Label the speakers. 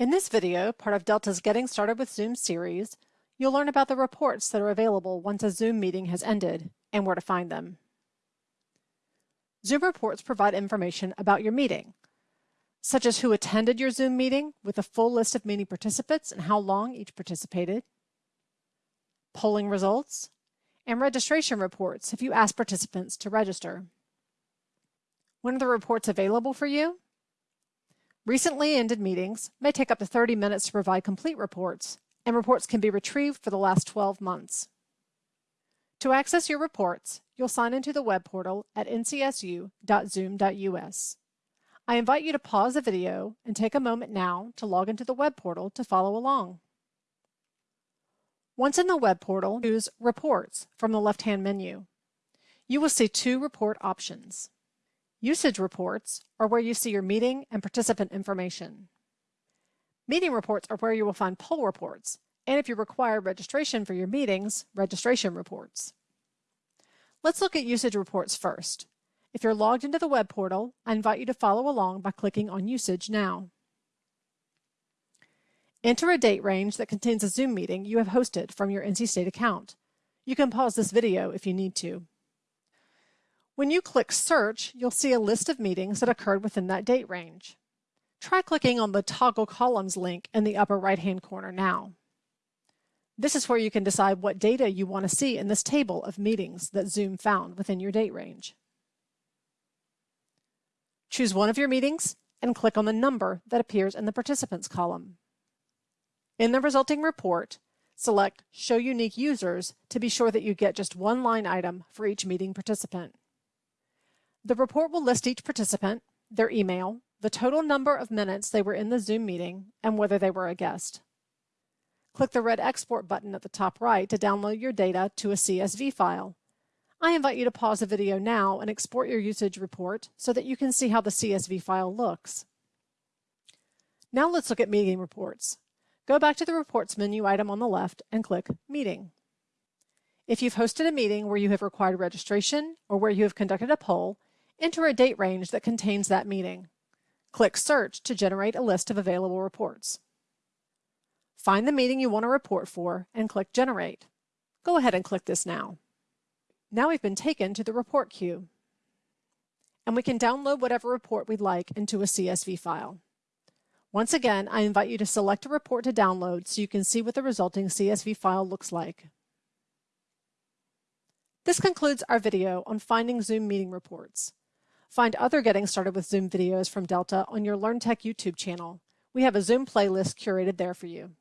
Speaker 1: In this video, part of Delta's Getting Started with Zoom series, you'll learn about the reports that are available once a Zoom meeting has ended and where to find them. Zoom reports provide information about your meeting, such as who attended your Zoom meeting with a full list of meeting participants and how long each participated, polling results, and registration reports if you ask participants to register. When are the reports available for you? Recently ended meetings may take up to 30 minutes to provide complete reports, and reports can be retrieved for the last 12 months. To access your reports, you'll sign into the web portal at ncsu.zoom.us. I invite you to pause the video and take a moment now to log into the web portal to follow along. Once in the web portal, choose Reports from the left-hand menu. You will see two report options. Usage reports are where you see your meeting and participant information. Meeting reports are where you will find poll reports, and if you require registration for your meetings, registration reports. Let's look at usage reports first. If you're logged into the web portal, I invite you to follow along by clicking on Usage now. Enter a date range that contains a Zoom meeting you have hosted from your NC State account. You can pause this video if you need to. When you click Search, you'll see a list of meetings that occurred within that date range. Try clicking on the Toggle Columns link in the upper right-hand corner now. This is where you can decide what data you want to see in this table of meetings that Zoom found within your date range. Choose one of your meetings and click on the number that appears in the Participants column. In the resulting report, select Show Unique Users to be sure that you get just one line item for each meeting participant. The report will list each participant, their email, the total number of minutes they were in the Zoom meeting, and whether they were a guest. Click the red Export button at the top right to download your data to a CSV file. I invite you to pause the video now and export your usage report so that you can see how the CSV file looks. Now let's look at meeting reports. Go back to the Reports menu item on the left and click Meeting. If you've hosted a meeting where you have required registration or where you have conducted a poll, Enter a date range that contains that meeting. Click Search to generate a list of available reports. Find the meeting you want to report for and click Generate. Go ahead and click this now. Now we've been taken to the report queue. And we can download whatever report we'd like into a CSV file. Once again, I invite you to select a report to download so you can see what the resulting CSV file looks like. This concludes our video on finding Zoom meeting reports. Find other Getting Started with Zoom videos from Delta on your LearnTech YouTube channel. We have a Zoom playlist curated there for you.